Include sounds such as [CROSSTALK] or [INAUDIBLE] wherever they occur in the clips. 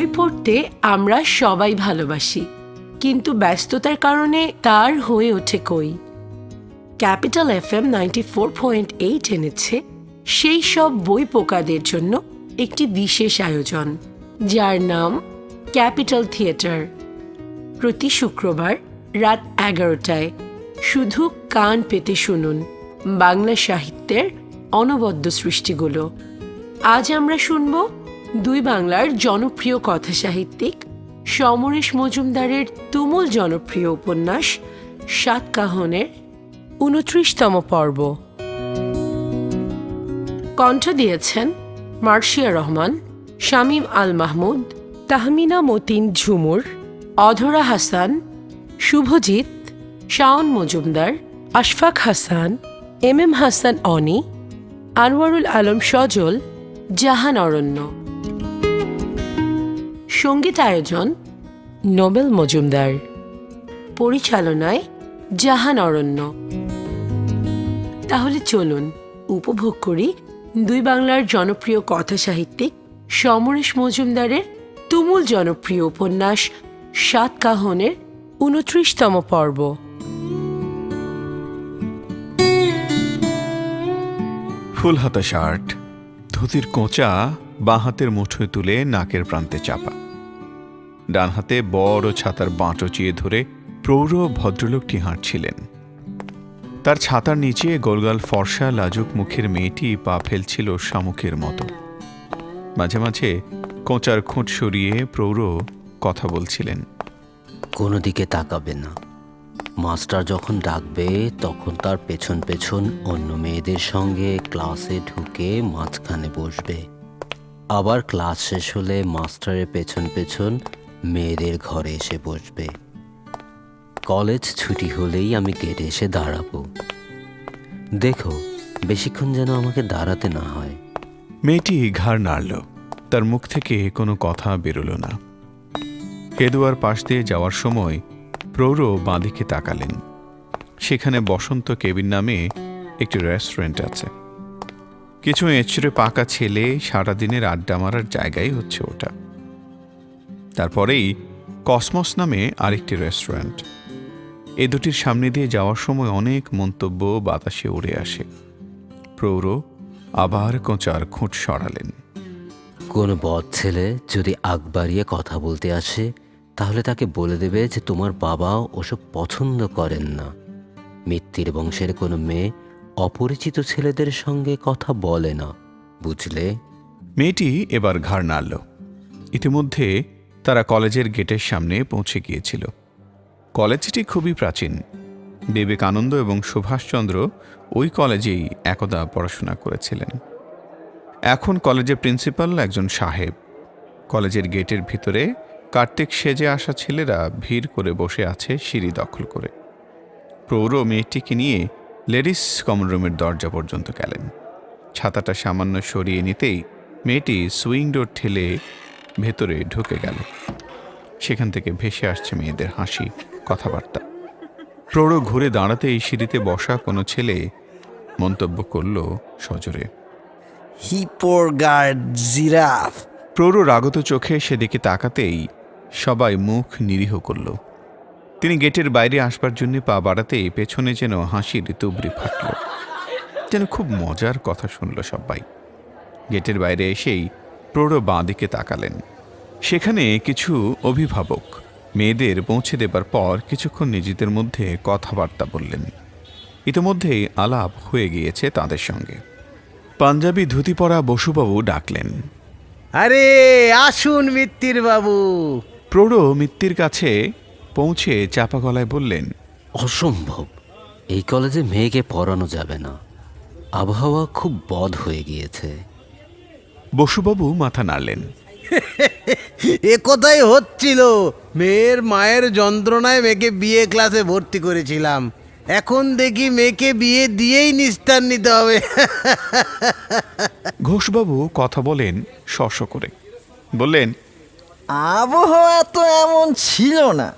বই পড়তে আমরা সবাই ভালোবাসি, কিন্তু ব্যস্ততার কারণে তার হয়ে ওঠে কই। Capital F M ninety four point eight এনেছে সেই সব বই পোকাদের জন্য একটি বিশেষ আয়োজন, যার নাম ক্যাপিটাল থিয়েটার। প্রতি শুক্রবার রাত এগারোটায় শুধু কান পেতে শুনুন বাংলা সাহিত্যের অনবদ্য সৃষ্টিগুলো। আজ আমরা শুনব দুই বাংলার জনপ্রিয় কথা সাহিত্যিক সমরেশ মজুমদারের তুমুল জনপ্রিয় উপন্যাস সাতকাহনের উনত্রিশতম পর্ব। কণ্ঠ দিয়েছেন মার্শিয়া রহমান, শামীম আল মাহমুদ, তাহমিনা মতিন ঝুমুর, অধরা হাসান, শুভজিৎ, শাওন মজুমদার, আশফাক হাসান, এম এম হাসান অনি, আনোয়ারুল আলম সজল, জাহান অরণ্য। সংগীত আয়োজন নোবেল মজুমদার। পরিচালনায় জাহান অরণ্য। তাহলে চলুন উপভোগ করি দুই বাংলার জনপ্রিয় কথা সাহিত্যিক সমরেশ মজুমদারের তুমুল জনপ্রিয় উপন্যাস সাত কাহনের উনত্রিশতম পর্ব। ফুল হাতা শার্ট, ধুতির কোঁচা বাঁ হাতের মুঠোয় তুলে নাকের প্রান্তে চাপা। ডান হাতে বড় ছাতার বাঁটো চিয়ে ধরে প্রৌঢ় ভদ্রলোকটি হাঁটছিলেন। তার ছাতার নিচে গোলগাল ফর্সা লাজুক মুখের মেয়েটি পা ফেলছিল শামুকের মতো। মাঝে মাঝে কোঁচার খুঁট সরিয়ে প্রৌঢ় কথা বলছিলেন। কোনো দিকে তাকাবে না। মাস্টার যখন ডাকবে, তখন তার পেছন পেছন অন্য মেয়েদের সঙ্গে ক্লাসে ঢুকে মাঝখানে বসবে। আবার ক্লাস শেষ হলে মাস্টারের পেছন পেছন মেয়েদের ঘরে এসে বসবে। কলেজ ছুটি হলেই আমি গেটে এসে দাঁড়াবো। দেখো, বেশিক্ষণ যেন আমাকে দাঁড়াতে না হয়। মেয়েটি ঘাড় নাড়ল। তার মুখ থেকে কোনো কথা বেরোল না। হেদুয়ার পাশ দিয়ে যাওয়ার সময় প্রৌঢ় বাঁদিকে তাকালেন। সেখানে বসন্ত কেবিন নামে একটি রেস্টুরেন্ট আছে। কিছু এঁচড়ে পাকা ছেলে সারাদিনের আড্ডা মারার জায়গাই হচ্ছে ওটা। তারপরেই কসমস নামে আরেকটি রেস্টুরেন্ট। এ দুটির সামনে দিয়ে যাওয়ার সময় অনেক মন্তব্য বাতাসে উড়ে আসে। প্রৌঢ় আবার কোঁচার খুঁট সরালেন। কোনো বদ ছেলে যদি আগ বাড়িয়ে কথা বলতে আসে তাহলে তাকে বলে দেবে যে তোমার বাবা ওসব পছন্দ করেন না। মিত্তির বংশের কোনো মেয়ে অপরিচিত ছেলেদের সঙ্গে কথা বলে না বুঝলে? মেয়েটি এবার ঘাড় নাড়ল। ইতিমধ্যে তারা কলেজের গেটের সামনে পৌঁছে গিয়েছিল। কলেজটি খুবই প্রাচীন। বিবেকানন্দ এবং সুভাষচন্দ্র ওই কলেজেই একদা পড়াশোনা করেছিলেন। এখন কলেজের প্রিন্সিপাল একজন সাহেব। কলেজের গেটের ভিতরে কার্তিক সেজে আসা ছেলেরা ভিড় করে বসে আছে সিঁড়ি দখল করে। প্রৌঢ় মেয়েটিকে নিয়ে লেডিস কমন রুমের দরজা পর্যন্ত গেলেন। ছাতাটা সামান্য সরিয়ে নিতেই মেয়েটি সুইং ডোর ঠেলে ভেতরে ঢুকে গেল। সেখান থেকে ভেসে আসছে মেয়েদের হাসি কথাবার্তা। প্রৌঢ় ঘুরে দাঁড়াতেই সিঁড়িতে বসা কোনো ছেলে মন্তব্য করল সজোরে। জিরাফ। প্রৌঢ় রাগত চোখে সেদিকে তাকাতেই সবাই মুখ নিরীহ করল। তিনি গেটের বাইরে আসবার জন্য পা বাড়াতেই পেছনে যেন হাসির তুবড়ি ফাটল। যেন খুব মজার কথা শুনল সবাই। গেটের বাইরে এসেই প্রৌঢ় বাঁ দিকে তাকালেন। সেখানে কিছু অভিভাবক মেয়েদের পৌঁছে দেবার পর কিছুক্ষণ নিজেদের মধ্যে কথাবার্তা বললেন। ইতিমধ্যেই আলাপ হয়ে গিয়েছে তাদের সঙ্গে। পাঞ্জাবি ধুতি পরা বসুবাবু ডাকলেন আরে আসুন মিত্তির বাবু প্রৌঢ় মিত্তির কাছে পৌঁছে চাপা গলায় বললেন অসম্ভব এই কলেজে মেয়েকে পড়ানো যাবে না। আবহাওয়া খুব বদ হয়ে গিয়েছে। বসুবাবু মাথা নাড়লেন। [LAUGHS] এ কোথায় হচ্ছিল মেয়ের মায়ের যন্ত্রণায় মেয়েকে বিয়ে ক্লাসে ভর্তি করেছিলাম। এখন দেখি মেয়েকে বিয়ে দিয়েই নিস্তার নিতে হবে। [LAUGHS] ঘোষবাবু কথা বলেন শশ করে। বললেন আবহাওয়া তো এমন ছিল না।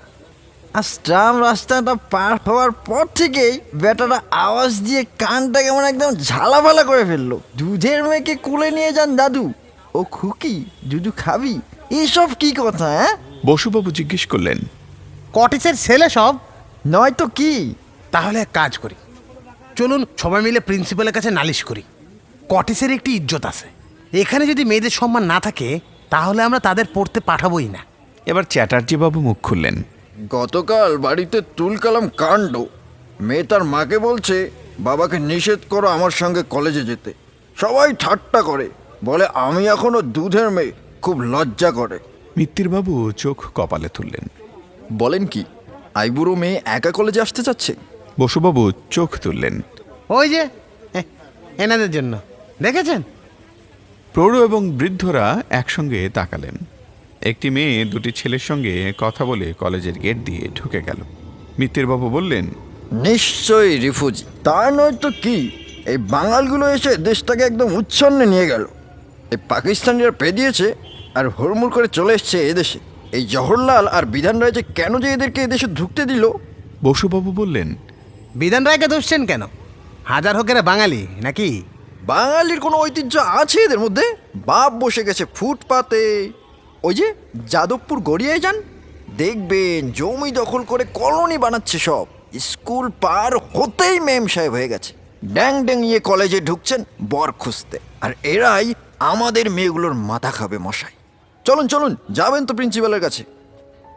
আর ট্রাম রাস্তাটা পার হওয়ার পর থেকেই বেটাটা আওয়াজ দিয়ে কানটা কেমন একদম ঝালাফালা করে ফেলল। দুধের মেয়েকে কোলে নিয়ে যান দাদু। ও খুকি দুধু খাবি? এসব কি কথা হ্যাঁ? বসুবাবু জিজ্ঞেস করলেন কটেজের ছেলে সব? নয়তো কি? তাহলে এক কাজ করি। চলুন সবাই মিলে প্রিন্সিপালের কাছে নালিশ করি। কটেজের একটি ইজ্জত আছে। এখানে যদি মেয়েদের সম্মান না থাকে তাহলে আমরা তাদের পড়তে পাঠাবোই না। এবার চ্যাটার্জি বাবু মুখ খুললেন। গতকাল বাড়িতে তুলকালাম কাণ্ড। মেয়ে তার মাকে বলছে বাবাকে নিষেধ করো আমার সঙ্গে কলেজে যেতে। সবাই ঠাট্টা করে। বলে আমি এখনও দুধের মেয়ে। খুব লজ্জা করে। মিত্তিরবাবু চোখ কপালে তুললেন। বলেন কি আইবুড়ো মেয়ে একা কলেজে আসতে চাচ্ছে? বসুবাবু চোখ তুললেন। ওই যে এ- এনাদের জন্য। দেখেছেন? প্রৌঢ় এবং বৃদ্ধরা একসঙ্গে তাকালেন। একটি মেয়ে দুটি ছেলের সঙ্গে কথা বলে কলেজের গেট দিয়ে ঢুকে গেল। মিত্তিরবাবু বললেন নিশ্চয়ই রিফুজি। তা নয় তো কি? এই বাঙালগুলো এসে দেশটাকে একদম উচ্ছন্নে নিয়ে গেল। এই পাকিস্তানিরা পেদিয়েছে আর হুড়মুড় করে চলে এসছে এদেশে এই জওহরলাল আর বিধান রায় যে কেন যে এদেরকে এদেশে ঢুকতে দিল? বসুবাবু বললেন বিধান রায়কে দোষছেন কেন? হাজার হোকেরা বাঙালি নাকি? বাঙালির কোনো ঐতিহ্য আছে এদের মধ্যে? বাপ বসে গেছে ফুটপাতে ওই যে যাদবপুর গড়িয়ায় যান? দেখবেন, জমি দখল করে কলোনি বানাচ্ছে সব। স্কুল পার হতেই মেম সাহেব হয়ে গেছে। ড্যাং ড্যাং ইয়ে কলেজে ঢুকছেন বর খুঁজতে। আর এরাই আমাদের মেয়েগুলোর মাথা খাবে মশাই। চলুন চলুন, যাবেন তো প্রিন্সিপালের কাছে।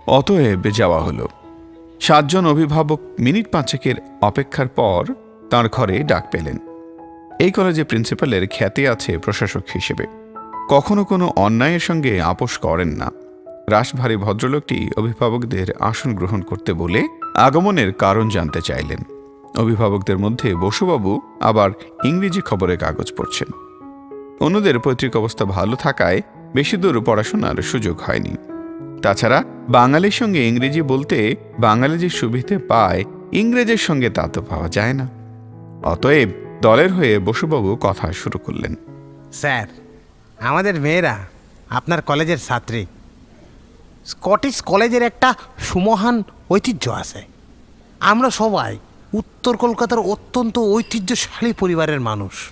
অতএব যাওয়া হলো। সাতজন অভিভাবক মিনিট পাঁচেকের অপেক্ষার পর তার ঘরে ডাক পেলেন। এই কলেজে প্রিন্সিপালের খ্যাতি আছে প্রশাসক হিসেবে। কখনো কোনো অন্যায়ের সঙ্গে আপোষ করেন না। রাশভারী ভদ্রলোকটি অভিভাবকদের আসন গ্রহণ করতে বলে আগমনের কারণ জানতে চাইলেন। অভিভাবকদের মধ্যে বসুবাবু আবার ইংরেজি খবরের কাগজ পড়ছেন। অন্যদের পৈতৃক অবস্থা ভালো থাকায় বেশি দূর পড়াশোনার সুযোগ হয়নি। তাছাড়া বাঙালির সঙ্গে ইংরেজি বলতে বাঙালি যে সুবিধে পায়, ইংরেজের সঙ্গে তা তো পাওয়া যায় না। অতএব দলের হয়ে বসুবাবু কথা শুরু করলেন। স্যার আমাদের মেয়েরা আপনার কলেজের ছাত্রী। স্কটিশ কলেজের একটা সুমহান ঐতিহ্য আছে। আমরা সবাই উত্তর কলকাতার অত্যন্ত ঐতিহ্যশালী পরিবারের মানুষ।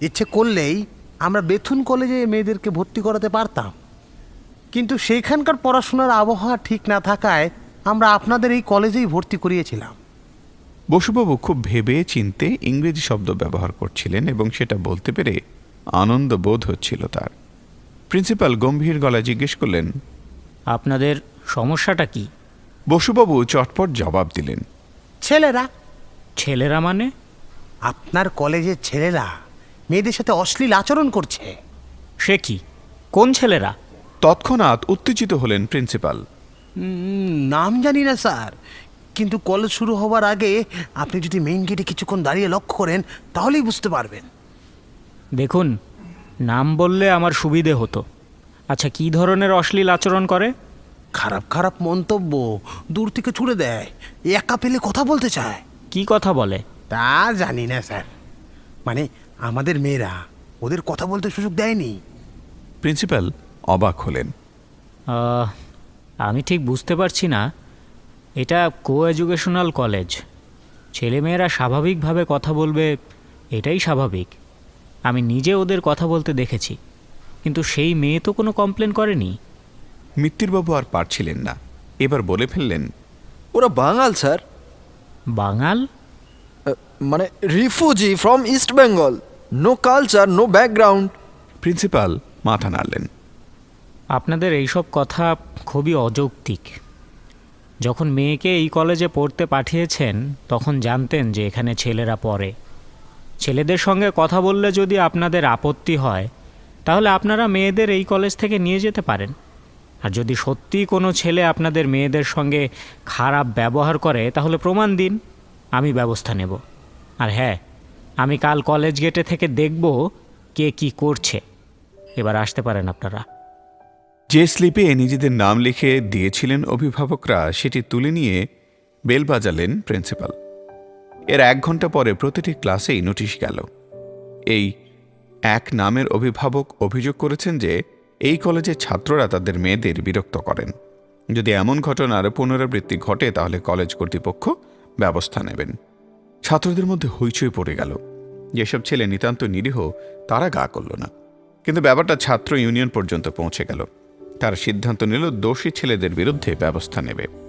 ইচ্ছে করলেই আমরা বেথুন কলেজে মেয়েদেরকে ভর্তি করাতে পারতাম। কিন্তু সেইখানকার পড়াশোনার আবহাওয়া ঠিক না থাকায় আমরা আপনাদের এই কলেজেই ভর্তি করিয়েছিলাম। বসুবাবু, খুব ভেবে চিনতে ইংরেজি শব্দ ব্যবহার করছিলেন এবং সেটা বলতে পেরে আনন্দ বোধ হচ্ছিল তার। প্রিন্সিপাল গম্ভীর গলায় জিজ্ঞেস করলেন আপনাদের সমস্যাটা কি? বসুবাবু চটপট জবাব দিলেন ছেলেরা। ছেলেরা মানে? আপনার কলেজের ছেলেরা মেয়েদের সাথে অশ্লীল আচরণ করছে। সে কি? কোন ছেলেরা? তৎক্ষণাৎ উত্তেজিত হলেন প্রিন্সিপাল। নাম জানি না স্যার। কিন্তু কলেজ শুরু হওয়ার আগে আপনি যদি মেইন গেটে কিছুক্ষণ দাঁড়িয়ে লক্ষ্য করেন তাহলেই বুঝতে পারবেন। দেখুন নাম বললে আমার সুবিধে হতো। আচ্ছা কি ধরনের অশ্লীল আচরণ করে? খারাপ খারাপ মন্তব্য দূর থেকে ছুড়ে দেয় একা পেলে কথা বলতে চায়। কি কথা বলে? তা জানি না স্যার। মানে আমাদের মেয়েরা ওদের কথা বলতে সুযোগ দেয়নি। প্রিন্সিপাল অবাক হলেন। আহ, আমি ঠিক বুঝতে পারছি না। এটা কো এডুকেশনাল কলেজ। ছেলেমেয়েরা স্বাভাবিকভাবে কথা বলবে এটাই স্বাভাবিক। আমি নিজে ওদের কথা বলতে দেখেছি। কিন্তু সেই মেয়ে তো কোনো কমপ্লেন করেনি। মিত্তিরবাবু আর পারছিলেন না। এবার বলে ফেললেন ওরা বাঙাল স্যার। বাঙাল? মানে refugee from East Bengal. No culture no background. Principal মাথা নাড়লেন। আপনাদের এইসব কথা খুবই অযৌক্তিক। যখন মেয়েকে এই কলেজে পড়তে পাঠিয়েছেন তখন জানতেন যে এখানে ছেলেরা পড়ে। ছেলেদের সঙ্গে কথা বললে যদি আপনাদের আপত্তি হয়, তাহলে আপনারা মেয়েদের এই কলেজ থেকে নিয়ে যেতে পারেন। আর যদি সত্যিই কোনো ছেলে আপনাদের মেয়েদের সঙ্গে খারাপ ব্যবহার করে, তাহলে প্রমাণ দিন, আমি ব্যবস্থা নেব। আর হ্যাঁ আমি কাল কলেজ গেটে থেকে দেখব কে কি করছে। এবার আসতে পারেন আপনারা। যে স্লিপে নিজেদের নাম লিখে দিয়েছিলেন অভিভাবকরা, সেটি তুলে নিয়ে বেল বাজালেন প্রিন্সিপাল। এর এক ঘণ্টা পরে প্রতিটি ক্লাসেই নোটিশ গেল। এই এক নামের অভিভাবক অভিযোগ করেছেন যে, এই কলেজের ছাত্ররা তাদের মেয়েদের বিরক্ত করেন। যদি এমন ঘটনার পুনরাবৃত্তি ঘটে, তাহলে কলেজ কর্তৃপক্ষ ব্যবস্থা নেবেন। ছাত্রদের মধ্যে হইচই পড়ে গেল। যেসব ছেলে নিতান্ত নিরীহ, তারা গা করল না। কিন্তু ব্যাপারটা ছাত্র ইউনিয়ন পর্যন্ত পৌঁছে গেল। তার সিদ্ধান্ত নিল, দোষী ছেলেদের বিরুদ্ধে ব্যবস্থা নেবে।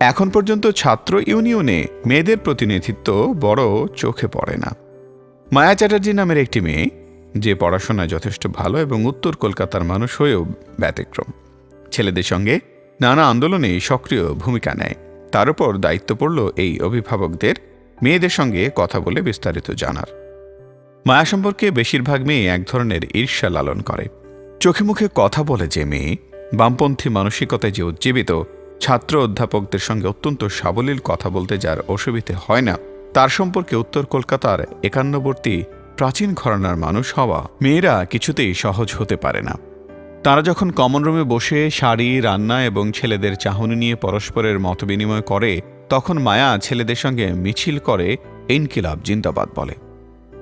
এখন পর্যন্ত ছাত্র ইউনিয়নে মেয়েদের প্রতিনিধিত্ব বড় চোখে পড়ে না। মায়া চ্যাটার্জি নামের একটি মেয়ে, যে পড়াশোনায় যথেষ্ট ভালো এবং উত্তর কলকাতার মানুষ হয়েও ব্যতিক্রম। ছেলেদের সঙ্গে নানা আন্দোলনে সক্রিয় ভূমিকা নেয়। তার উপর দায়িত্ব পড়ল এই অভিভাবকদের, মেয়েদের সঙ্গে কথা বলে বিস্তারিত জানার। মায়া সম্পর্কে বেশিরভাগ মেয়ে এক ধরনের ঈর্ষা লালন করে। চোখে মুখে কথা বলে যে মেয়ে বামপন্থী মানসিকতায় যে উজ্জীবিত ছাত্র অধ্যাপকদের সঙ্গে অত্যন্ত সাবলীল কথা বলতে যার অসুবিধে হয় না, তার সম্পর্কে উত্তর কলকাতার একান্নবর্তী প্রাচীন ঘরানার মানুষ হওয়া মেয়েরা কিছুতেই সহজ হতে পারে না। তারা যখন কমন রুমে বসে শাড়ি, রান্না এবং ছেলেদের চাহনি নিয়ে পরস্পরের মতবিনিময় করে, তখন মায়া ছেলেদের সঙ্গে মিছিল করে ইনকিলাব জিন্দাবাদ বলে।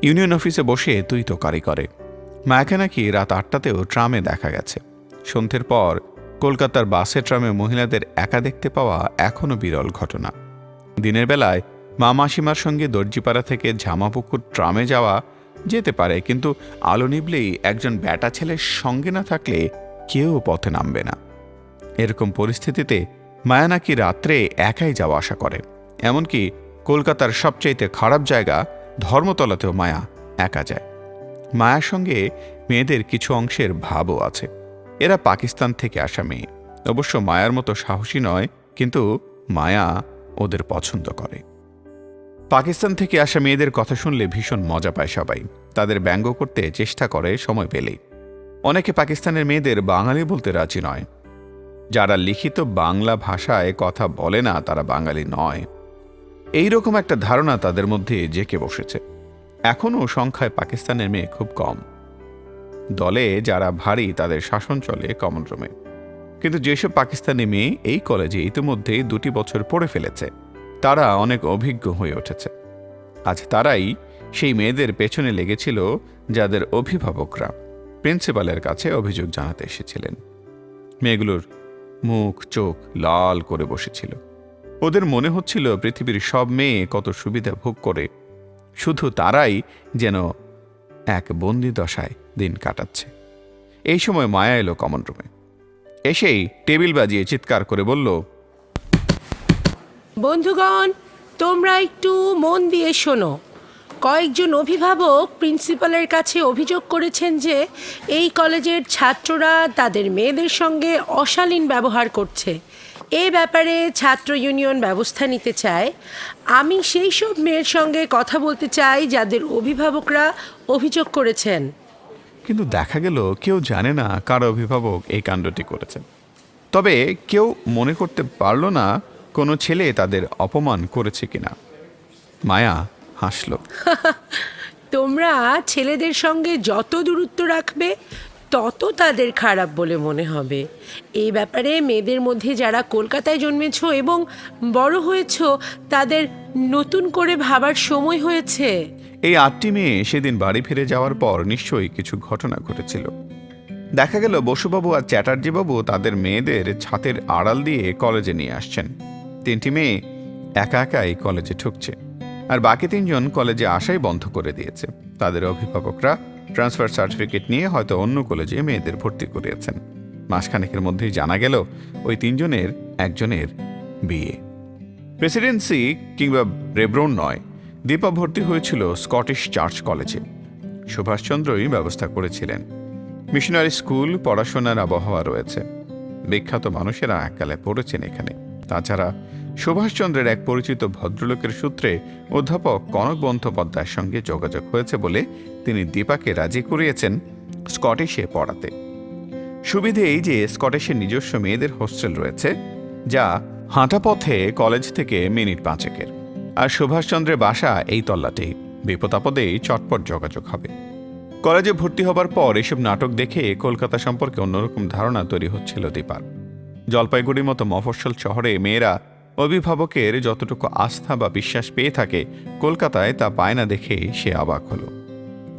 ইউনিয়ন অফিসে বসে তুই তোকারি করে মায়াকে নাকি রাত আটটাতেও ট্রামে দেখা গেছে। সন্ধ্যের পর কলকাতার বাসে ট্রামে মহিলাদের একা দেখতে পাওয়া এখনও বিরল ঘটনা। দিনের বেলায় মা মাসিমার সঙ্গে দর্জিপাড়া থেকে ঝামাপুকুর ট্রামে যাওয়া যেতে পারে, কিন্তু আলো নিবলেই একজন ব্যাটা ছেলের সঙ্গে না থাকলে কেউ পথে নামবে না। এরকম পরিস্থিতিতে মায়া নাকি রাত্রে একাই যাওয়া আসা করে। এমনকি কলকাতার সবচাইতে খারাপ জায়গা ধর্মতলাতেও মায়া একা যায়। মায়ার সঙ্গে মেয়েদের কিছু অংশের ভাবও আছে। এরা পাকিস্তান থেকে আসা মেয়ে অবশ্য মায়ার মতো সাহসী নয়, কিন্তু মায়া ওদের পছন্দ করে। পাকিস্তান থেকে আসা মেয়েদের কথা শুনলে ভীষণ মজা পায় সবাই। তাদের ব্যঙ্গ করতে চেষ্টা করে সময় পেলেই। অনেকে পাকিস্তানের মেয়েদের বাঙালি বলতে রাজি নয়। যারা লিখিত বাংলা ভাষায় কথা বলে না, তারা বাঙালি নয়। এই রকম একটা ধারণা তাদের মধ্যে জেকে বসেছে। এখনও সংখ্যায় পাকিস্তানের মেয়ে খুব কম। দলে যারা ভারী তাদের শাসন চলে কমন রুমে কিন্তু যেসব পাকিস্তানি মেয়ে এই কলেজে ইতিমধ্যে দুটি বছর পড়ে ফেলেছে, তারা অনেক অভিজ্ঞ হয়ে উঠেছে। আজ তারাই সেই মেয়েদের পেছনে লেগেছিল যাদের অভিভাবকরা প্রিন্সিপালের কাছে অভিযোগ জানাতে এসেছিলেন। মেয়েগুলোর মুখ, চোখ লাল করে বসেছিল। ওদের মনে হচ্ছিল পৃথিবীর সব মেয়ে কত সুবিধা ভোগ করে। শুধু তারাই যেন এক বন্দি দশায় দিন কাটাচ্ছে। এই সময় মায়া এলো কমন রুমে এসেই টেবিল বাজিয়ে চিৎকার করে বলল, বন্ধুগণ, তোমরা একটু মন দিয়ে শোনো। কয়েকজন অভিভাবক প্রিন্সিপালের কাছে অভিযোগ করেছেন যে এই কলেজের ছাত্ররা তাদের মেয়েদের সঙ্গে অশালীন ব্যবহার করছে। এ ব্যাপারে ছাত্র ইউনিয়ন ব্যবস্থা নিতে চায়। আমি সেই সব মেয়ের সঙ্গে কথা বলতে চাই যাদের অভিভাবকরা অভিযোগ করেছেন। কিন্তু দেখা গেল কেউ জানে না কার অভিভাবক এই কাণ্ডটি করেছে। তবে কেউ মনে করতে পারল না কোনো ছেলে তাদের অপমান করেছে কিনা। মায়া হাসল। [LAUGHS] তোমরা ছেলেদের সঙ্গে যত দূরত্ব রাখবে, তত তাদের খারাপ বলে মনে হবে। এই ব্যাপারে মেয়েদের মধ্যে যারা কলকাতায় জন্মেছ এবং বড় হয়েছ, তাদের নতুন করে ভাবার সময় হয়েছে। এই আটটি মেয়ে সেদিন বাড়ি ফিরে যাওয়ার পর নিশ্চয়ই কিছু ঘটনা ঘটেছিল। দেখা গেল বসুবাবু আর চ্যাটার্জিবাবু তাদের মেয়েদের ছাতের আড়াল দিয়ে কলেজে নিয়ে আসছেন। তিনটি মেয়ে একা একাই কলেজে ঢুকছে আর বাকি তিনজন কলেজে আসাই বন্ধ করে দিয়েছে। তাদের অভিভাবকরা ট্রান্সফার সার্টিফিকেট নিয়ে হয়তো অন্য কলেজে মেয়েদের ভর্তি করিয়েছেন। মাসখানেকের মধ্যেই জানা গেল ওই তিনজনের একজনের বিয়ে। প্রেসিডেন্সি কিংবা রেব্রন নয় দীপা ভর্তি হয়েছিল স্কটিশ চার্চ কলেজে। সুভাষচন্দ্রই ব্যবস্থা করেছিলেন। মিশনারি স্কুল, পড়াশোনার আবহাওয়া রয়েছে। বিখ্যাত মানুষেরা এককালে পড়েছেন এখানে। তাছাড়া সুভাষচন্দ্রের এক পরিচিত ভদ্রলোকের সূত্রে অধ্যাপক কনক বন্দ্যোপাধ্যায়ের সঙ্গে যোগাযোগ হয়েছে বলে তিনি দীপাকে রাজি করিয়েছেন স্কটিশে পড়াতে। সুবিধে এই যে স্কটিশের নিজস্ব মেয়েদের হোস্টেল রয়েছে, যা হাঁটা পথে কলেজ থেকে মিনিট পাঁচেকের। আর সুভাষচন্দ্রের বাসা এই তল্লাটেই। বিপদাপদেই চটপট যোগাযোগ হবে। কলেজে ভর্তি হবার পর এসব নাটক দেখে কলকাতা সম্পর্কে অন্যরকম ধারণা তৈরি হচ্ছিল দীপার। জলপাইগুড়ির মতো মফস্বল শহরে মেয়েরা অভিভাবকের যতটুকু আস্থা বা বিশ্বাস পেয়ে থাকে, কলকাতায় তা পায় না দেখে সে অবাক হলো।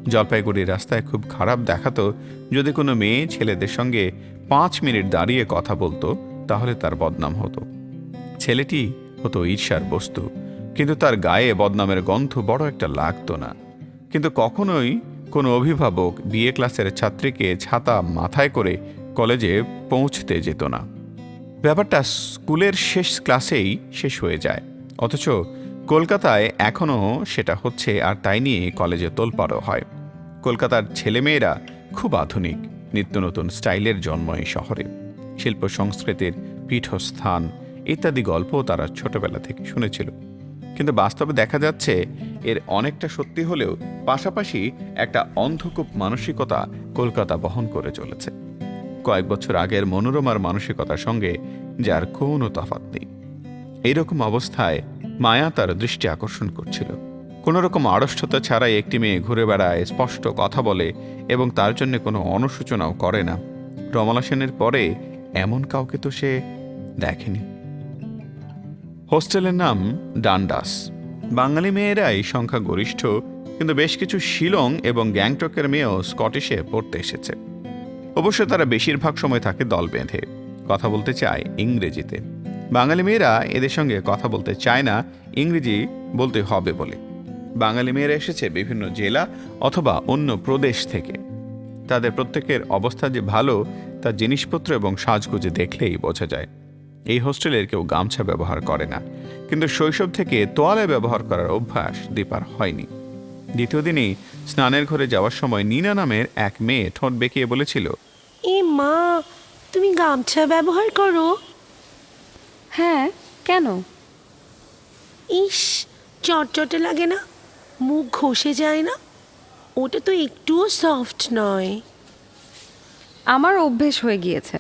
জলপাইগুড়ির রাস্তায় খুব খারাপ দেখাতো, যদি কোনো মেয়ে ছেলেদের সঙ্গে পাঁচ মিনিট দাঁড়িয়ে কথা বলতো, তাহলে তার বদনাম হতো। ছেলেটি হতো ঈর্ষার বস্তু। কিন্তু তার গায়ে বদনামের গন্ধ বড় একটা লাগতো না। কিন্তু কখনোই কোনো অভিভাবক বিএ ক্লাসের ছাত্রীকে ছাতা মাথায় করে কলেজে পৌঁছতে যেত না। ব্যাপারটা স্কুলের শেষ ক্লাসেই শেষ হয়ে যায়। অথচ কলকাতায় এখনও সেটা হচ্ছে আর তাই নিয়ে কলেজে তোলপাড়ও হয়। কলকাতার ছেলেমেয়েরা খুব আধুনিক, নিত্য নতুন স্টাইলের জন্ম এই শহরে। শিল্প সংস্কৃতির পীঠস্থান ইত্যাদি গল্প তারা ছোটবেলা থেকে শুনেছিল। কিন্তু বাস্তবে দেখা যাচ্ছে এর অনেকটা সত্যি হলেও পাশাপাশি একটা অন্ধকূপ মানসিকতা কলকাতা বহন করে চলেছে। কয়েক বছর আগের মনোরমার মানসিকতার সঙ্গে যার কোনো তফাৎ নেই। এইরকম অবস্থায় মায়া তার দৃষ্টি আকর্ষণ করছিল। কোনো রকম আড়ষ্টতা ছাড়াই একটি মেয়ে ঘুরে বেড়ায়, স্পষ্ট কথা বলে এবং তার জন্য কোনো অনুশোচনাও করে না। রমলা সেনের পরে এমন কাউকে তো সে দেখেনি। হোস্টেলের নাম ডান্ডাস। বাঙালি মেয়েরাই এই সংখ্যা গরিষ্ঠ কিন্তু বেশ কিছু শিলং এবং গ্যাংটকের মেয়েও স্কটিশে পড়তে এসেছে। অবশ্য তারা বেশিরভাগ সময় থাকে দল বেঁধে, কথা বলতে চায় ইংরেজিতে। বাঙালি মেয়েরা এদের সঙ্গে কথা বলতে চায় না, ইংরেজি বলতে হবে বলে। বাঙালি মেয়েরা এসেছে বিভিন্ন জেলা অথবা অন্য প্রদেশ থেকে। তাদের প্রত্যেকের অবস্থা যে ভালো তা জিনিসপত্র এবং সাজগুজে দেখলেই বোঝা যায়। এই হোস্টেলের কেউ গামছা ব্যবহার করে না। কিন্তু শৈশব থেকে তোয়ালে ব্যবহার করার অভ্যাস দীপার হয়নি। দ্বিতীয় দিনই স্নানের ঘরে যাওয়ার সময় নিনা নামের এক মেয়ে ঠোঁট বেঁকিয়ে বলেছিল এ মা তুমি গামছা ব্যবহার করো? হ্যাঁ কেন? ইস চটচটে লাগে না মুখ ঘষে যায় না ওটা তো একটুও সফট নয়। আমার অভ্যেস হয়ে গিয়েছে।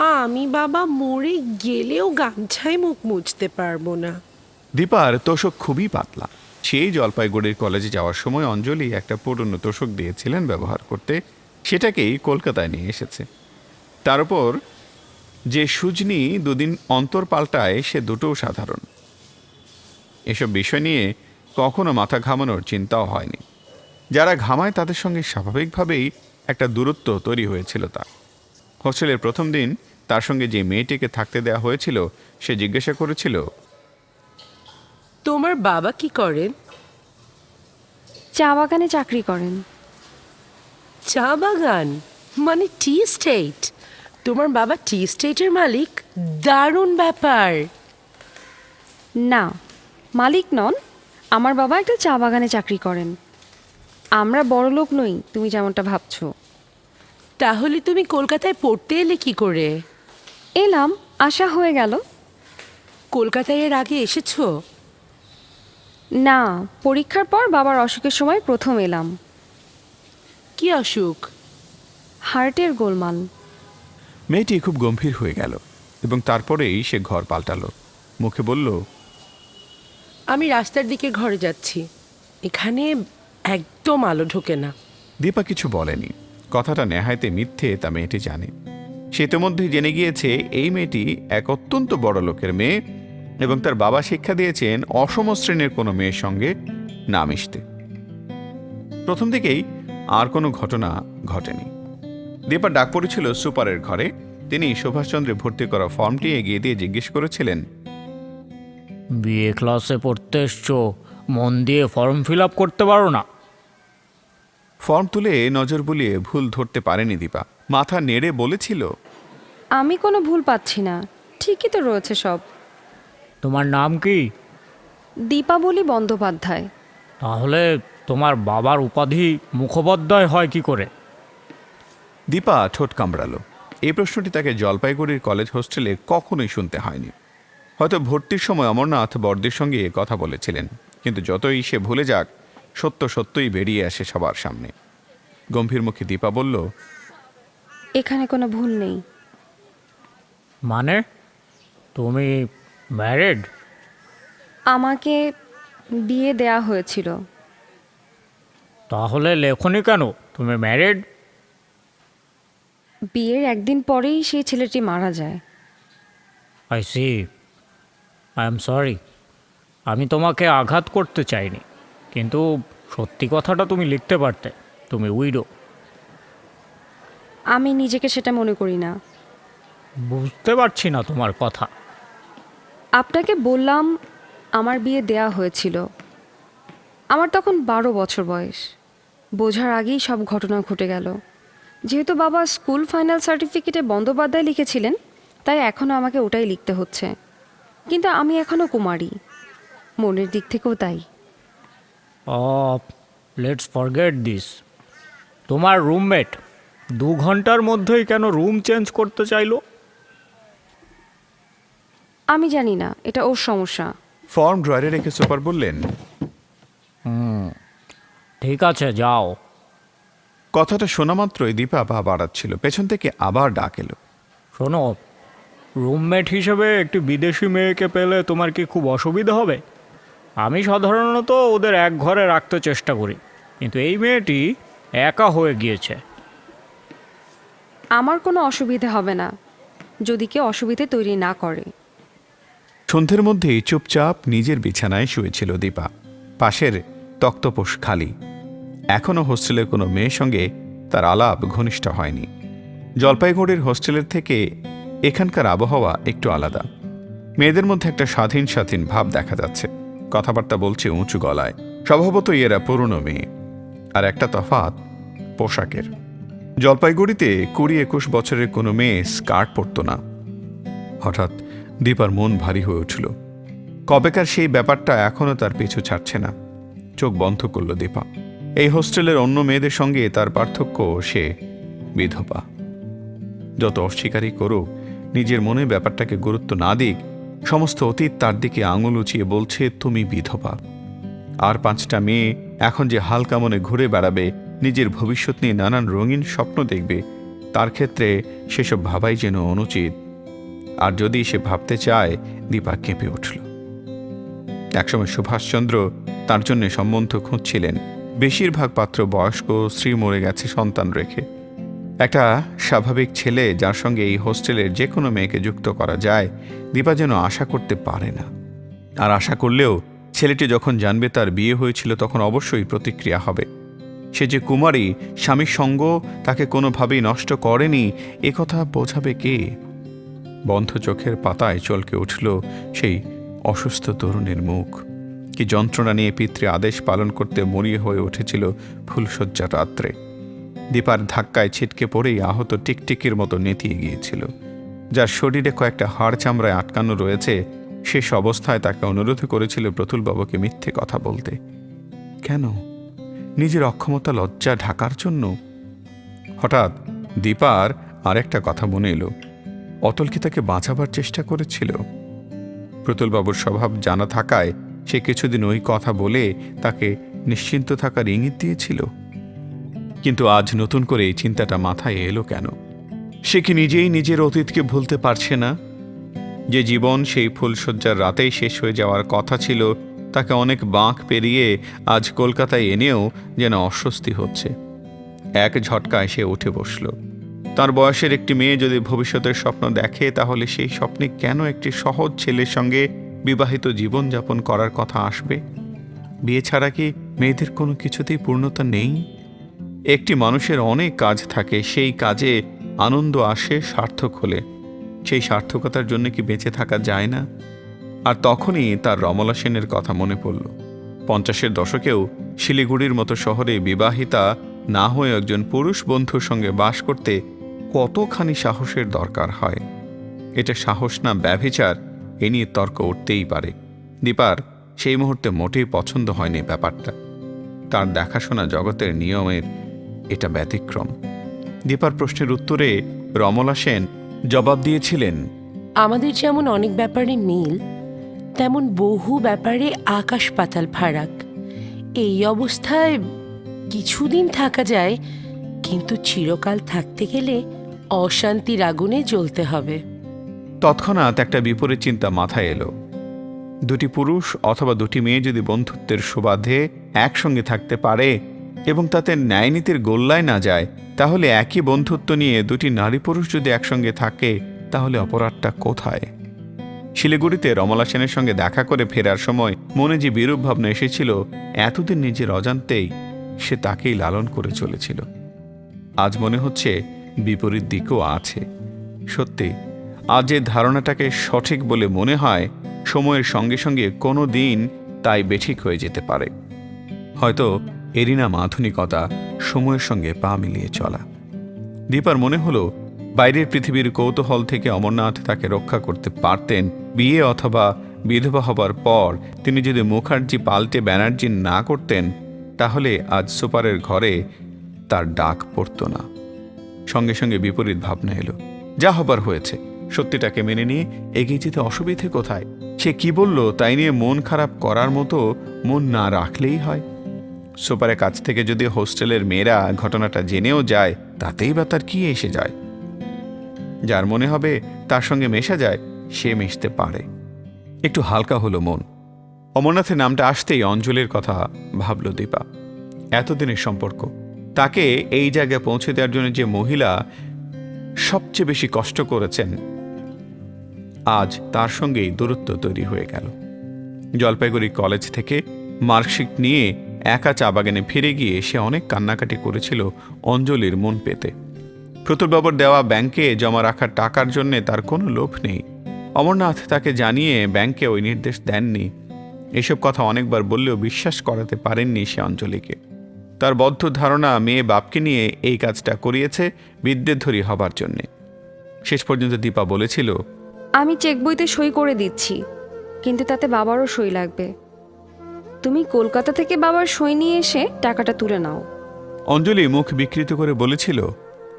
আমি বাবা মরে গেলেও গামছায় মুখ মুছতে পারব না। দীপার তোষক খুবই পাতলা। সেই জলপাইগুড়ির কলেজে যাওয়ার সময় অঞ্জলি একটা পুরনো তোষক দিয়েছিলেন ব্যবহার করতে। সেটাকেই কলকাতায় নিয়ে এসেছে। তার উপর যে সুজনি দুদিন অন্তর পাল্টায়, সে দুটোও সাধারণ। এসব বিষয় নিয়ে কখনো মাথা ঘামানোর চিন্তাও হয়নি। যারা ঘামায়, তাদের সঙ্গে স্বাভাবিকভাবেই একটা দূরত্ব তৈরি হয়েছিল তার। হোস্টেলের প্রথম দিন তার সঙ্গে যে মেয়েটিকে থাকতে দেওয়া হয়েছিল সে জিজ্ঞাসা করেছিল তোমার বাবা কি করেন? চা বাগানে চাকরি করেন। চা বাগান? মানে টি স্টেট? তোমার বাবা টি স্টেটের মালিক? দারুণ ব্যাপার! না মালিক নন। আমার বাবা একটা চা বাগানে চাকরি করেন। আমরা বড় লোক নই তুমি যেমনটা ভাবছ। তাহলে তুমি কলকাতায় পড়তে এলে কি করে? এলাম আশা হয়ে গেল। কলকাতায় এর আগে এসেছ? না পরীক্ষার পর বাবার অসুখের সময় প্রথম এলাম। কি অসুখ? হার্টের গোলমাল। মেয়েটি খুব গম্ভীর হয়ে গেল এবং তারপরেই সে ঘর পাল্টালো। মুখে বলল আমি রাস্তার দিকে ঘরে যাচ্ছি। এখানে একদম আলো ঢোকে না। দীপা কিছু বলেনি। কথাটা নেহাইতে মিথ্যে তা মেয়েটি জানে। সে ইতিমধ্যেই জেনে গিয়েছে এই মেয়েটি এক অত্যন্ত বড় লোকের মেয়ে এবং তার বাবা শিক্ষা দিয়েছেন অসম শ্রেণির কোনো মেয়ের সঙ্গে না মিশতে। প্রথম দিকেই আর কোনো ঘটনা ঘটেনি। দীপা ডাক পড়েছিল সুপারের ঘরে। তিনি সুভাষচন্দ্রে ভর্তি করা ফর্মটি এগিয়ে দিয়ে জিজ্ঞেস করেছিলেন বিএ ক্লাসে পড়তে এসছো? মন দিয়ে ফর্ম ফিল আপ করতে পারো না? ফর্ম তুলে নজর বুলিয়ে ভুল ধরতে পারেনি দীপা। মাথা নেড়ে বলেছিল আমি কোনো ভুল পাচ্ছি না। ঠিকই তো রয়েছে সব। তোমার নাম কি? দীপাবলি বন্দ্যোপাধ্যায়। তাহলে তোমার বাবার উপাধি মুখোপাধ্যায় হয় কি করে? দীপা ঠোঁট কামড়ালো। এই প্রশ্নটি তাকে জলপাইগুড়ির কলেজ হোস্টেলে কখনোই শুনতে হয়নি। হয়তো ভর্তির সময় অমরনাথ বর্দের সঙ্গে এ কথা বলেছিলেন কিন্তু যতই সে ভুলে যাক সত্য সত্যই বেরিয়ে আসে সবার সামনে। গম্ভীর মুখে দীপা বলল এখানে কোনো ভুল নেই। মানে? তুমি ম্যারেড? আমাকে বিয়ে দেয়া হয়েছিল। তাহলে লেখনি কেন? তুমি ম্যারেড? বিয়ের একদিন পরেই সেই ছেলেটি মারা যায়। I see I am sorry আমি তোমাকে আঘাত করতে চাইনি। কিন্তু সত্যি কথাটা তুমি লিখতে পারতে। তুমি উইডো। আমি নিজেকে সেটা মনে করি না। বুঝতে পারছি না তোমার কথা। আপনাকে বললাম আমার বিয়ে দেয়া হয়েছিল। আমার তখন বারো বছর বয়স। বোঝার আগেই সব ঘটনা ঘটে গেল। যেহেতু বাবা স্কুল ফাইনাল সার্টিফিকেটে বন্দ্যোপাধ্যায় লিখেছিলেন তাই এখনও আমাকে ওটাই লিখতে হচ্ছে। কিন্তু আমি এখনও কুমারী। মনের দিক থেকেও তাই। লেটস ফরগেট দিস তোমার রুমমেট দু ঘণ্টার মধ্যেই কেন রুম চেঞ্জ করতে চাইলো? আমি জানি না এটা ওর সমস্যা। ফর্ম ড্রয়ারে রেখে সুপার বললেন। ঠিক আছে যাও। কথাটা শোনা মাত্রই দীপা পা বাড়াচ্ছিল পেছন থেকে আবার ডাক এলো। শোনো রুমমেট হিসেবে একটি বিদেশি মেয়েকে পেলে তোমার কি খুব অসুবিধা হবে? আমি সাধারণত ওদের এক ঘরে রাখতে চেষ্টা করি কিন্তু এই মেয়েটি একা হয়ে গিয়েছে। আমার কোনো অসুবিধে হবে না, যদি কেউ অসুবিধে তৈরি না করে। সন্ধ্যের মধ্যেই চুপচাপ নিজের বিছানায় শুয়েছিল দীপা। পাশের তক্তপোষ খালি। এখনও হোস্টেলের কোনো মেয়ের সঙ্গে তার আলাপ ঘনিষ্ঠ হয়নি। জলপাইগুড়ির হোস্টেলের থেকে এখানকার আবহাওয়া একটু আলাদা। মেয়েদের মধ্যে একটা স্বাধীন স্বাধীন ভাব দেখা যাচ্ছে। কথাবার্তা বলছে উঁচু গলায়। স্বভাবতই এরা পুরনো মেয়ে। আর একটা তফাৎ পোশাকের। জলপাইগুড়িতে কুড়ি একুশ বছরের কোনো মেয়ে স্কার্ট পরতো না। হঠাৎ দীপার মন ভারী হয়ে উঠল। কবেকার সেই ব্যাপারটা এখনও তার পিছু ছাড়ছে না। চোখ বন্ধ করল দীপা। এই হোস্টেলের অন্য মেয়েদের সঙ্গে তার পার্থক্য সে বিধবা। যত অস্বীকারই করুক, নিজের মনে ব্যাপারটাকে গুরুত্ব না দিক, সমস্ত অতীত তার দিকে আঙুল উঁচিয়ে বলছে, তুমি বিধবা। আর পাঁচটা মেয়ে এখন যে হালকা মনে ঘুরে বেড়াবে নিজের ভবিষ্যৎ নিয়ে নানান রঙিন স্বপ্ন দেখবে। তার ক্ষেত্রে সেসব ভাবাই যেন অনুচিত। আর যদি সে ভাবতে চায়, দীপা কেঁপে উঠল। একসময় সুভাষচন্দ্র তার জন্য সম্বন্ধ খুঁজছিলেন। বেশিরভাগ পাত্র বয়স্ক, স্ত্রী মরে গেছে সন্তান রেখে। একটা স্বাভাবিক ছেলে যার সঙ্গে এই হোস্টেলের যে কোনো মেয়েকে যুক্ত করা যায়, দীপা যেন আশা করতে পারে না। আর আশা করলেও ছেলেটি যখন জানবে তার বিয়ে হয়েছিল, তখন অবশ্যই প্রতিক্রিয়া হবে। সে যে কুমারী, স্বামীর সঙ্গ তাকে কোনোভাবেই নষ্ট করেনি, এ কথা বোঝাবে কে? বন্ধ চোখের পাতায় চলকে উঠল সেই অসুস্থ তরুণের মুখ। কি যন্ত্রণা নিয়ে পিতৃ আদেশ পালন করতে মরিয়ে হয়ে উঠেছিল ফুলশয্যার রাত্রে। দীপার ধাক্কায় ছিটকে পড়েই আহত টিকটিকির মতো নেতিয়ে গিয়েছিল। যার শরীরে কয়েকটা হাড় চামড়ায় আটকানো রয়েছে, শেষ অবস্থায় তাকে অনুরোধ করেছিল প্রতুলবাবুকে মিথ্যে কথা বলতে। কেন? নিজের অক্ষমতা, লজ্জা, ঢাকার জন্য? হঠাৎ দীপার আরেকটা কথা মনে এলো। অতল কি তাকে বাঁচাবার চেষ্টা করেছিল? প্রতুলবাবুর স্বভাব জানা থাকায় সে কিছুদিন ওই কথা বলে তাকে নিশ্চিন্ত থাকার ইঙ্গিত দিয়েছিল। কিন্তু আজ নতুন করে এই চিন্তাটা মাথায় এলো কেন? সে কি নিজেই নিজের অতীতকে ভুলতে পারছে না? যে জীবন সেই ফুলশয্যার রাতেই শেষ হয়ে যাওয়ার কথা ছিল তাকে অনেক বাঁক পেরিয়ে আজ কলকাতায় এনেও যেন অস্বস্তি হচ্ছে। এক ঝটকায় সে উঠে বসল। তার বয়সের একটি মেয়ে যদি ভবিষ্যতের স্বপ্ন দেখে, তাহলে সেই স্বপ্নে কেন একটি সহজ ছেলের সঙ্গে বিবাহিত জীবনযাপন করার কথা আসবে? বিয়ে ছাড়া কি মেয়েদের কোনো কিছুতেই পূর্ণতা নেই? একটি মানুষের অনেক কাজ থাকে, সেই কাজে আনন্দ আসে সার্থক হলে। সেই সার্থকতার জন্য কি বেঁচে থাকা যায় না? আর তখনই তার রমলা সেনের কথা মনে পড়ল। পঞ্চাশের দশকেও শিলিগুড়ির মতো শহরে বিবাহিতা না হয়ে একজন পুরুষ বন্ধুর সঙ্গে বাস করতে কতখানি সাহসের দরকার হয়? এটা সাহস না ব্যভিচার, এ নিয়ে তর্ক উঠতেই পারে। দীপার সেই মুহূর্তে মোটেই পছন্দ হয়নি ব্যাপারটা। তার দেখাশোনা জগতের নিয়মের এটা ব্যতিক্রম। দীপার প্রশ্নের উত্তরে রমলা সেন জবাব দিয়েছিলেন, আমাদের যেমন অনেক ব্যাপারে মিল তেমন বহু ব্যাপারে আকাশ পাতাল ফারাক। এই অবস্থায় কিছুদিন থাকা যায়, কিন্তু চিরকাল থাকতে গেলে অশান্তির আগুনে জ্বলতে হবে। তৎক্ষণাৎ একটা বিপরীত চিন্তা মাথায় এলো। দুটি পুরুষ অথবা দুটি মেয়ে যদি বন্ধুত্বের সুবাদে একসঙ্গে থাকতে পারে এবং তাতে ন্যায়নীতির গোল্লায় না যায়, তাহলে একই বন্ধুত্ব নিয়ে দুটি নারী পুরুষ যদি একসঙ্গে থাকে, তাহলে অপরাধটা কোথায়? শিলিগুড়িতে রমলা সেনের সঙ্গে দেখা করে ফেরার সময় মনে যে বিরূপ ভাবনা এসেছিল, এতদিন নিজের অজান্তেই সে তাকেই লালন করে চলেছিল। আজ মনে হচ্ছে বিপরীত দিকও আছে। সত্যি, আজ যে ধারণাটাকে সঠিক বলে মনে হয়, সময়ের সঙ্গে সঙ্গে কোনো দিন তাই বেঠিক হয়ে যেতে পারে। হয়তো এরই নাম আধুনিকতা সময়ের সঙ্গে পা মিলিয়ে চলা। দীপার মনে হলো বাইরের পৃথিবীর কৌতূহল থেকে অমরনাথ তাকে রক্ষা করতে পারতেন। বিয়ে অথবা বিধবা হবার পর তিনি যদি মুখার্জি পাল্টে ব্যানার্জি না করতেন, তাহলে আজ সুপারের ঘরে তার ডাক পড়তো না। সঙ্গে সঙ্গে বিপরীত ভাবনা এলো। যা হবার হয়েছে। সত্যিটাকে মেনে নিয়ে এগিয়ে যেতে অসুবিধে কোথায়? সে কি বলল তাই নিয়ে মন খারাপ করার মতো মন না রাখলেই হয়। সুপারের কাছ থেকে যদি হোস্টেলের মেয়েরা ঘটনাটা জেনেও যায়, তাতেই বা তার কি এসে যায়? যার মনে হবে তার সঙ্গে মেশা যায়, সে মিশতে পারে। একটু হালকা হলো মন। অমরনাথের নামটা আসতেই অঞ্জলির কথা ভাবল দীপা। এতদিনের সম্পর্ক। তাকে এই জায়গায় পৌঁছে দেওয়ার জন্য যে মহিলা সবচেয়ে বেশি কষ্ট করেছেন, আজ তার সঙ্গেই দূরত্ব তৈরি হয়ে গেল। জলপাইগুড়ি কলেজ থেকে মার্কশিট নিয়ে একা চা বাগানে ফিরে গিয়ে সে অনেক কান্নাকাটি করেছিল অঞ্জলির মন পেতে। প্রতুলবাবুর দেওয়া ব্যাংকে জমা রাখার টাকার জন্যে তার কোনো লোভ নেই। অমরনাথ তাকে জানিয়ে ব্যাংকে ওই নির্দেশ দেননি। এসব কথা অনেকবার বললেও বিশ্বাস করাতে পারেননি সে অঞ্জলিকে। তার বদ্ধ ধারণা মেয়ে বাপকে নিয়ে এই কাজটা করিয়েছে বিদ্যেধরী হবার জন্যে। শেষ পর্যন্ত দীপা বলেছিল আমি চেক বইতে সই করে দিচ্ছি কিন্তু তাতে বাবারও সই লাগবে। তুমি কলকাতা থেকে বাবার সই নিয়ে এসে টাকাটা তুলে নাও। অঞ্জলি মুখ বিকৃত করে বলেছিল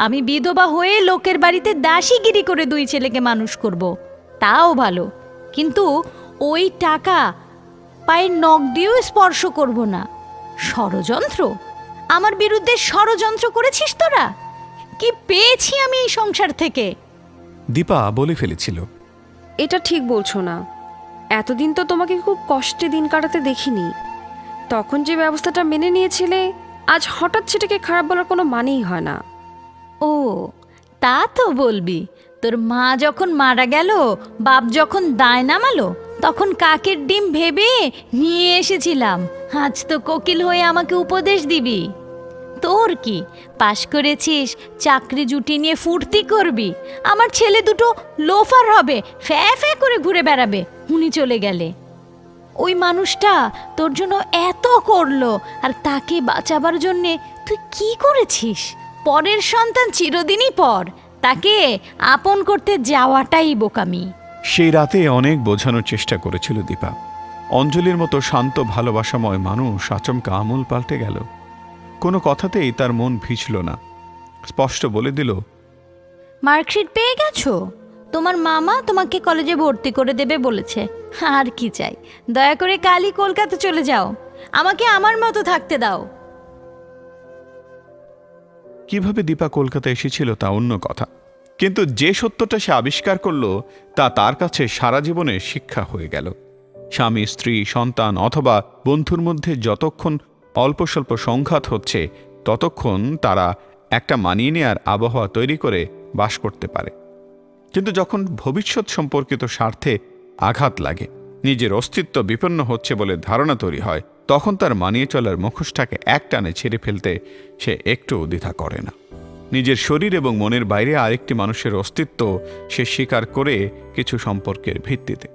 আমি বিধবা হয়ে লোকের বাড়িতে দাসীগিরি করে দুই ছেলেকে মানুষ করব। তাও ভালো। কিন্তু ওই টাকা পায়ের নখ দিয়েও স্পর্শ করব না। ষড়যন্ত্র? আমার বিরুদ্ধে ষড়যন্ত্র করেছিস তোরা? কি পেয়েছি আমি এই সংসার থেকে? দীপা বলে ফেলেছিল। এটা ঠিক বলছো না। এতদিন তো তোমাকে খুব কষ্টে দিন কাটাতে দেখিনি। তখন যে ব্যবস্থাটা মেনে নিয়েছিলে আজ হঠাৎ সেটাকে খারাপ বলার কোনো মানেই হয় না। ও, তা তো বলবি। তোর মা যখন মারা গেল, বাপ যখন দায় নামালো, তখন কাকের ডিম ভেবে নিয়ে এসেছিলাম। আজ তো কোকিল হয়ে আমাকে উপদেশ দিবি। তোর কি? পাশ করেছিস, চাকরি জুটি নিয়ে ফুর্তি করবি। আমার ছেলে দুটো লোফার হবে, ফ্যা ফ্যা করে ঘুরে বেড়াবে। উনি চলে গেলে। ওই মানুষটা তোর জন্য এত করল, আর তাকে বাঁচাবার জন্যে তুই কি করেছিস? পরের সন্তান চিরদিনই পর। তাকে আপন করতে যাওয়াটাই বোকামি। সেই রাতে অনেক বোঝানোর চেষ্টা করেছিল দীপা। অঞ্জলির মতো শান্ত ভালোবাসাময় মানুষ আচমকা আমূল পাল্টে গেল। কোনো কথাতেই তার মন ভিজল না। স্পষ্ট বলে দিল মার্কশিট পেয়ে গেছো? তোমার মামা তোমাকে কলেজে ভর্তি করে দেবে বলেছে। আর কি চাই? দয়া করে কালই কলকাতা চলে যাও। আমাকে আমার মতো থাকতে দাও। কীভাবে দীপা কলকাতা এসেছিল তা অন্য কথা। কিন্তু যে সত্যটা সে আবিষ্কার করল, তা তার কাছে সারা জীবনের শিক্ষা হয়ে গেল। স্বামী, স্ত্রী, সন্তান অথবা বন্ধুর মধ্যে যতক্ষণ অল্প স্বল্প সংঘাত হচ্ছে, ততক্ষণ তারা একটা মানিয়ে নেয়ার আবহাওয়া তৈরি করে বাস করতে পারে। কিন্তু যখন ভবিষ্যৎ সম্পর্কিত স্বার্থে আঘাত লাগে, নিজের অস্তিত্ব বিপন্ন হচ্ছে বলে ধারণা তৈরি হয় তখন তার মানিয়ে চলার মুখোশটাকে একটানে ছেড়ে ফেলতে সে একটুও দ্বিধা করে না। নিজের শরীর এবং মনের বাইরে আরেকটি মানুষের অস্তিত্ব সে স্বীকার করে কিছু সম্পর্কের ভিত্তিতে।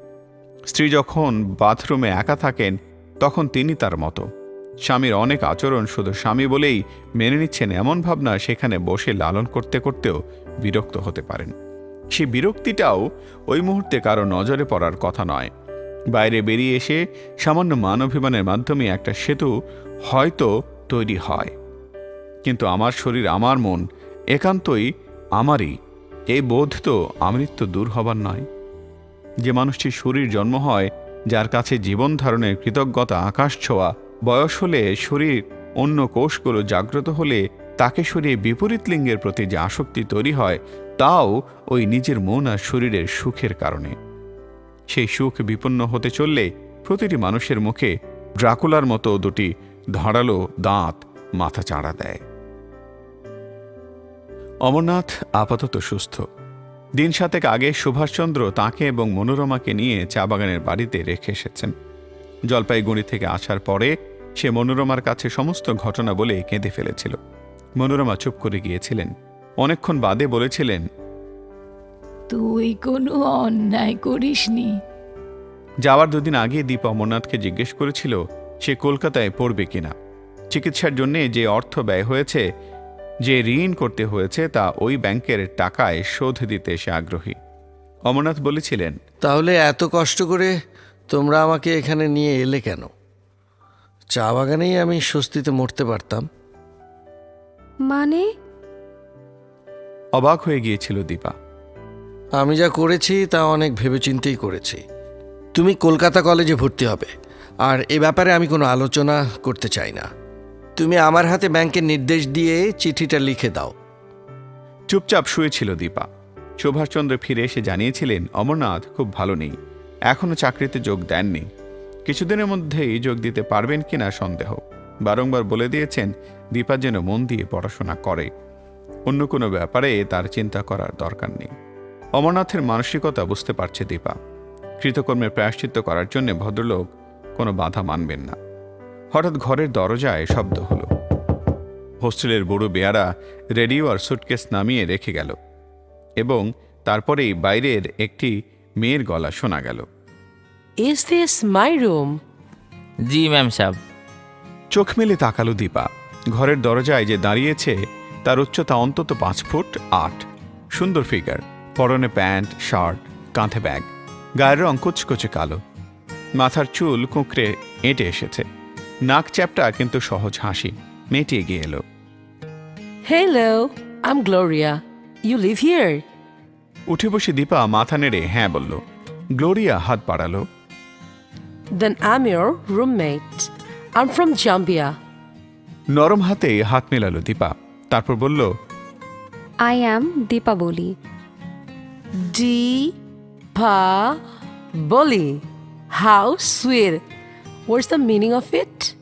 স্ত্রী যখন বাথরুমে একা থাকেন, তখন তিনি তার মতো। স্বামীর অনেক আচরণ শুধু স্বামী বলেই মেনে নিচ্ছেন এমন ভাবনা সেখানে বসে লালন করতে করতেও বিরক্ত হতে পারেন। সে বিরক্তিটাও ওই মুহূর্তে কারও নজরে পড়ার কথা নয়। বাইরে বেরিয়ে এসে সামান্য মানবিমানের মাধ্যমে একটা সেতু হয়তো তৈরি হয়। কিন্তু আমার শরীর, আমার মন একান্তই আমারই। এই বোধ তো আমৃত্য দূর হবার নয়। যে মানুষটির শরীর জন্ম হয়, যার কাছে জীবন ধারণের কৃতজ্ঞতা, আকাশ ছোঁয়া, বয়স হলে শরীর অন্য কোষগুলো জাগ্রত হলে তাকে সরিয়ে বিপরীত লিঙ্গের প্রতি যে আসক্তি তৈরি হয়, তাও ওই নিজের মন আর শরীরের সুখের কারণে। সেই সুখ বিপন্ন হতে চললে প্রতিটি মানুষের মুখে ড্রাকুলার মতো দুটি ধারালো দাঁত মাথা চাড়া দেয়। অমরনাথ আপাতত সুস্থ। দিন সাতেক আগে সুভাষচন্দ্র তাকে এবং মনোরমাকে নিয়ে চা বাগানের বাড়িতে রেখে এসেছেন। জলপাইগুড়ি থেকে আসার পরে সে মনোরমার কাছে সমস্ত ঘটনা বলে কেঁদে ফেলেছিল। মনোরমা চুপ করে গিয়েছিলেন। অনেকক্ষণ বাদে বলেছিলেন তুই কোনো অন্যায় করিসনি। যাওয়ার দুদিন আগে দীপ অমরনাথকে জিজ্ঞেস করেছিল সে কলকাতায় পড়বে কিনা। চিকিৎসার জন্যে যে অর্থ ব্যয় হয়েছে যে ঋণ করতে হয়েছে তা ওই ব্যাংকের টাকায় শোধ দিতে সে আগ্রহী। অমরনাথ বলেছিলেন তাহলে এত কষ্ট করে তোমরা আমাকে এখানে নিয়ে এলে কেন? চা বাগানেই আমি স্বস্তিতে মরতে পারতাম। মানে? অবাক হয়ে গিয়েছিল দীপা। আমি যা করেছি তা অনেক ভেবেচিন্তেই করেছি। তুমি কলকাতা কলেজে ভর্তি হবে, আর এ ব্যাপারে আমি কোনো আলোচনা করতে চাই না। তুমি আমার হাতে ব্যাংকের নির্দেশ দিয়ে চিঠিটা লিখে দাও। চুপচাপ শুয়েছিল দীপা। সুভাষচন্দ্র ফিরে এসে জানিয়েছিলেন, অমরনাথ, খুব ভালো নেই। এখনও চাকরিতে যোগ দেননি। কিছুদিনের মধ্যেই যোগ দিতে পারবেন কিনা সন্দেহ। বারংবার বলে দিয়েছেন, দীপা যেন মন দিয়ে পড়াশোনা করে। অন্য কোনো ব্যাপারে তার চিন্তা করার দরকার নেই। অমরনাথের মানসিকতা বুঝতে পারছে দীপা। কৃতকর্মের প্রায়শ্চিত্ত করার জন্য ভদ্রলোক কোনো বাধা মানবেন না। হঠাৎ ঘরের দরজায় শব্দ হলো। হোস্টেলের বুড়ো বেয়ারা রেডিও আর সুটকেস নামিয়ে রেখে গেল এবং তারপরেই বাইরের একটি মেয়ের গলা শোনা গেল। ইজ দিস মাই রুম জি ম্যাম সাহেব চোখ মেলে তাকালো দীপা। ঘরের দরজায় যে দাঁড়িয়েছে তার উচ্চতা অন্তত পাঁচ ফুট আট। সুন্দর ফিগার। পরনে প্যান্ট শার্ট কাঁধে ব্যাগ গায়ের রং কুচকুচে কালো। মাথার চুল কুঁকড়ে এঁটে এসেছে। নাক চ্যাপটা কিন্তু সহজ হাসি মেয়েটি এগিয়ে এলো। Hello I Gloria you live here উঠে বসে দীপা মাথা নেড়ে হ্যাঁ বলল। গ্লোরিয়া হাত বাড়ালো। Then I am your roommate I am from Zambia নরম হাতে হাত মেলালো দীপা। তারপর বলল I am Deepavali D Deepavali. How sweet. What's the meaning of it?